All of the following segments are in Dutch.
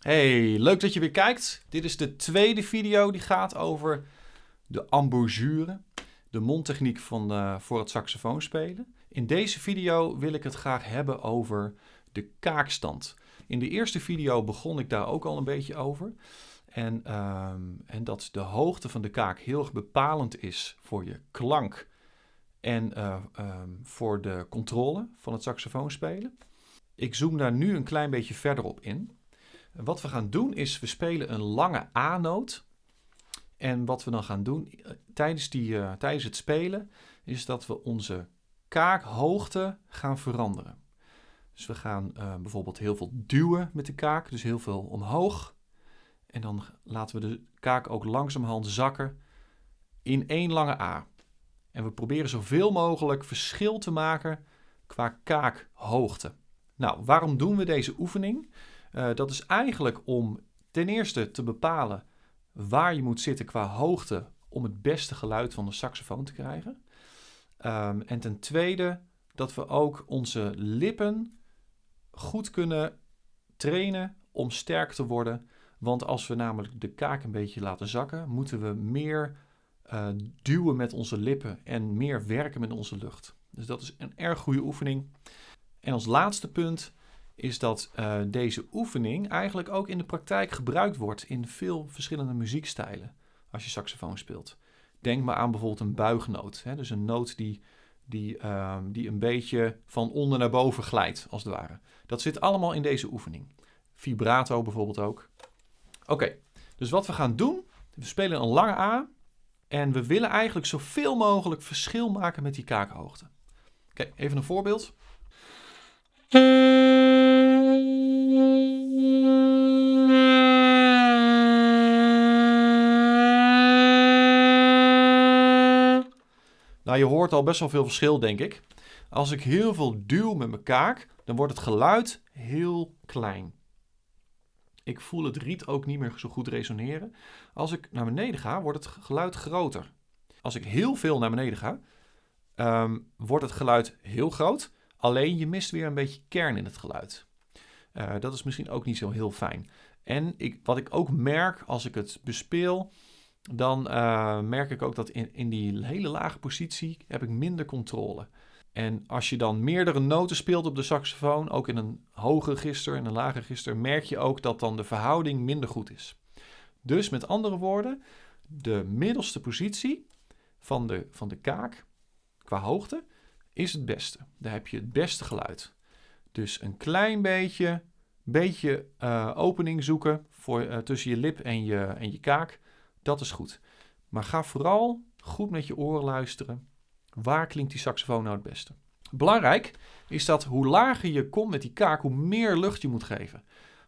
Hey, leuk dat je weer kijkt. Dit is de tweede video die gaat over de embouchure, de mondtechniek van, uh, voor het saxofoon spelen. In deze video wil ik het graag hebben over de kaakstand. In de eerste video begon ik daar ook al een beetje over. En, uh, en dat de hoogte van de kaak heel erg bepalend is voor je klank en uh, voor de controle van het saxofoonspelen. Ik zoom daar nu een klein beetje verder op in. Wat we gaan doen is, we spelen een lange A-noot. En wat we dan gaan doen eh, tijdens, die, uh, tijdens het spelen, is dat we onze kaakhoogte gaan veranderen. Dus we gaan uh, bijvoorbeeld heel veel duwen met de kaak, dus heel veel omhoog. En dan laten we de kaak ook langzamerhand zakken in één lange A. En we proberen zoveel mogelijk verschil te maken qua kaakhoogte. Nou, waarom doen we deze oefening? Uh, dat is eigenlijk om ten eerste te bepalen waar je moet zitten qua hoogte om het beste geluid van de saxofoon te krijgen. Um, en ten tweede dat we ook onze lippen goed kunnen trainen om sterk te worden. Want als we namelijk de kaak een beetje laten zakken, moeten we meer uh, duwen met onze lippen en meer werken met onze lucht. Dus dat is een erg goede oefening. En als laatste punt is dat uh, deze oefening eigenlijk ook in de praktijk gebruikt wordt in veel verschillende muziekstijlen als je saxofoon speelt. Denk maar aan bijvoorbeeld een buignoot. Hè? Dus een noot die, die, uh, die een beetje van onder naar boven glijdt, als het ware. Dat zit allemaal in deze oefening. Vibrato bijvoorbeeld ook. Oké, dus wat we gaan doen, we spelen een lange A en we willen eigenlijk zoveel mogelijk verschil maken met die kaakhoogte. Oké, even een voorbeeld. Nou, je hoort al best wel veel verschil, denk ik. Als ik heel veel duw met mijn kaak, dan wordt het geluid heel klein. Ik voel het riet ook niet meer zo goed resoneren. Als ik naar beneden ga, wordt het geluid groter. Als ik heel veel naar beneden ga, um, wordt het geluid heel groot. Alleen je mist weer een beetje kern in het geluid. Uh, dat is misschien ook niet zo heel fijn. En ik, wat ik ook merk als ik het bespeel, dan uh, merk ik ook dat in, in die hele lage positie heb ik minder controle. En als je dan meerdere noten speelt op de saxofoon, ook in een hoge register en een lage register, merk je ook dat dan de verhouding minder goed is. Dus met andere woorden, de middelste positie van de, van de kaak qua hoogte is het beste. Daar heb je het beste geluid. Dus een klein beetje, beetje uh, opening zoeken voor, uh, tussen je lip en je, en je kaak. Dat is goed. Maar ga vooral goed met je oren luisteren. Waar klinkt die saxofoon nou het beste? Belangrijk is dat hoe lager je komt met die kaak, hoe meer lucht je moet geven.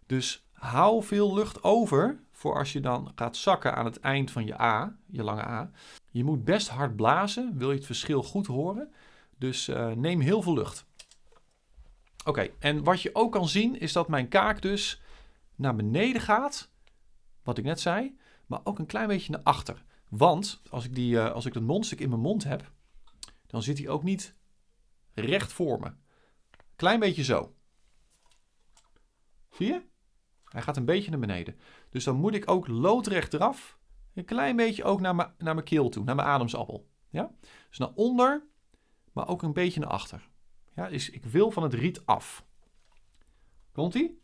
Dus hou veel lucht over voor als je dan gaat zakken aan het eind van je A, je lange A. Je moet best hard blazen, wil je het verschil goed horen. Dus uh, neem heel veel lucht. Oké, en wat je ook kan zien is dat mijn kaak dus naar beneden gaat, wat ik net zei, maar ook een klein beetje naar achter. Want als ik, die, uh, als ik dat mondstuk in mijn mond heb, dan zit hij ook niet recht voor me. Klein beetje zo. Zie je? Hij gaat een beetje naar beneden. Dus dan moet ik ook loodrecht eraf. Een klein beetje ook naar naar mijn keel toe, naar mijn ademsappel. Ja? Dus naar onder, maar ook een beetje naar achter. Ja, dus ik wil van het riet af. Komt-ie?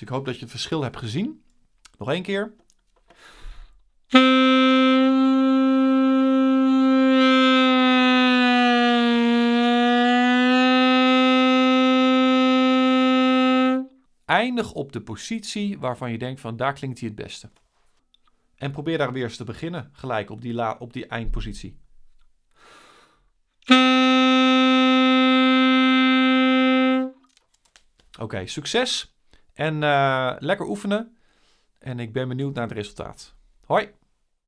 Dus ik hoop dat je het verschil hebt gezien. Nog één keer. Eindig op de positie waarvan je denkt van daar klinkt hij het beste. En probeer daar weer eens te beginnen, gelijk op die, la op die eindpositie. Oké, succes en uh, lekker oefenen. En ik ben benieuwd naar het resultaat. Hoi!